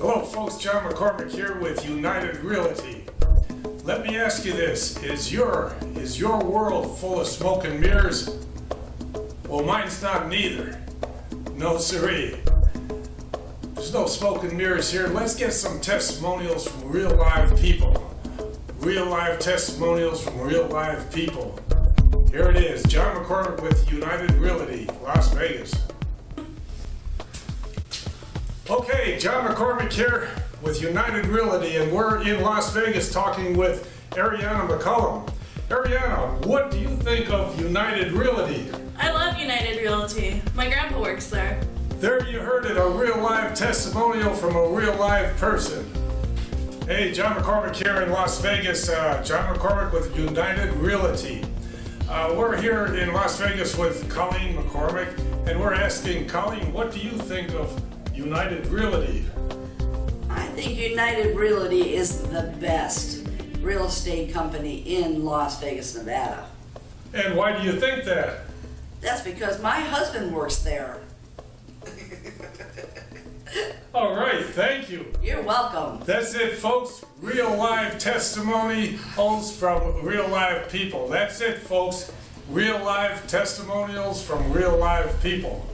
Hello folks, John McCormick here with United Realty. Let me ask you this, is your, is your world full of smoke and mirrors? Well, mine's not neither. No siree. There's no smoke and mirrors here. Let's get some testimonials from real live people. Real live testimonials from real live people. Here it is, John McCormick with United Realty, Las Vegas. Okay, John McCormick here with United Realty, and we're in Las Vegas talking with Ariana McCullum. Ariana, what do you think of United Realty? I love United Realty. My grandpa works there. There you heard it, a real live testimonial from a real live person. Hey, John McCormick here in Las Vegas. Uh, John McCormick with United Realty. Uh, we're here in Las Vegas with Colleen McCormick, and we're asking Colleen, what do you think of United Realty? I think United Realty is the best real estate company in Las Vegas, Nevada. And why do you think that? That's because my husband works there. All right, thank you. You're welcome. That's it, folks. Real live testimonials from real live people. That's it, folks. Real live testimonials from real live people.